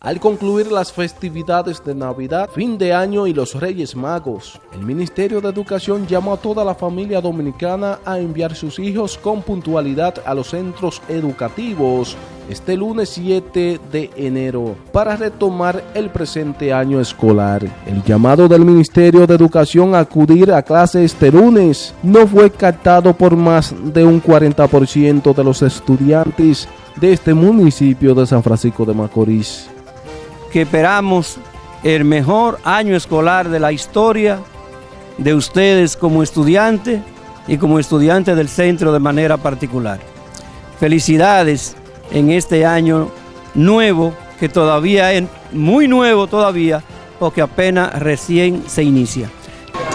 al concluir las festividades de Navidad, fin de año y los Reyes Magos. El Ministerio de Educación llamó a toda la familia dominicana a enviar sus hijos con puntualidad a los centros educativos este lunes 7 de enero para retomar el presente año escolar. El llamado del Ministerio de Educación a acudir a clases este lunes no fue captado por más de un 40% de los estudiantes de este municipio de San Francisco de Macorís que esperamos el mejor año escolar de la historia de ustedes como estudiantes y como estudiantes del centro de manera particular. Felicidades en este año nuevo, que todavía es muy nuevo todavía, porque apenas recién se inicia.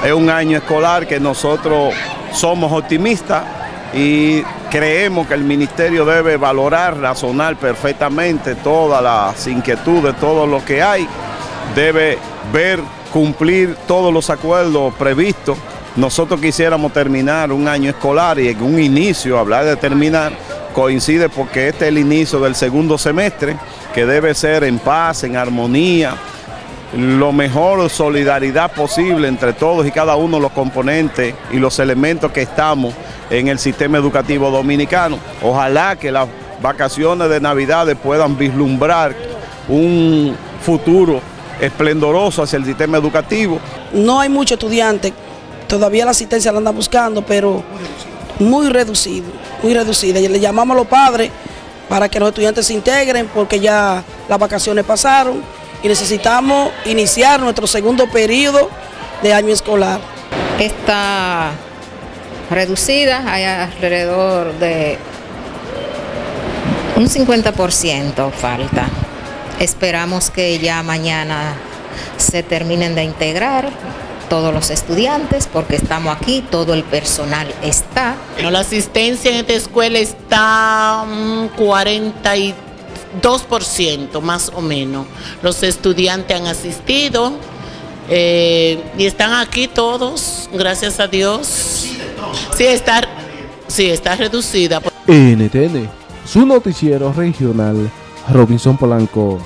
Es un año escolar que nosotros somos optimistas y creemos que el ministerio debe valorar, razonar perfectamente todas las inquietudes, todo lo que hay, debe ver, cumplir todos los acuerdos previstos. Nosotros quisiéramos terminar un año escolar y en un inicio, hablar de terminar, coincide porque este es el inicio del segundo semestre, que debe ser en paz, en armonía, lo mejor solidaridad posible entre todos y cada uno de los componentes y los elementos que estamos en el sistema educativo dominicano. Ojalá que las vacaciones de Navidad puedan vislumbrar un futuro esplendoroso hacia el sistema educativo. No hay muchos estudiantes, todavía la asistencia la andan buscando, pero muy reducido, muy reducida. Le llamamos a los padres para que los estudiantes se integren porque ya las vacaciones pasaron y necesitamos iniciar nuestro segundo periodo de año escolar. Está reducida, hay alrededor de un 50% falta. Esperamos que ya mañana se terminen de integrar todos los estudiantes porque estamos aquí, todo el personal está. La asistencia en esta escuela está 43 2% más o menos. Los estudiantes han asistido eh, y están aquí todos, gracias a Dios. Sí, está, sí, está reducida. NTN, su noticiero regional, Robinson Polanco.